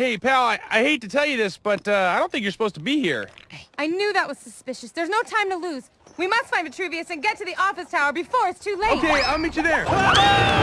Hey, pal, I, I hate to tell you this, but uh, I don't think you're supposed to be here. I knew that was suspicious. There's no time to lose. We must find Vitruvius and get to the office tower before it's too late. Okay, I'll meet you there. Ah!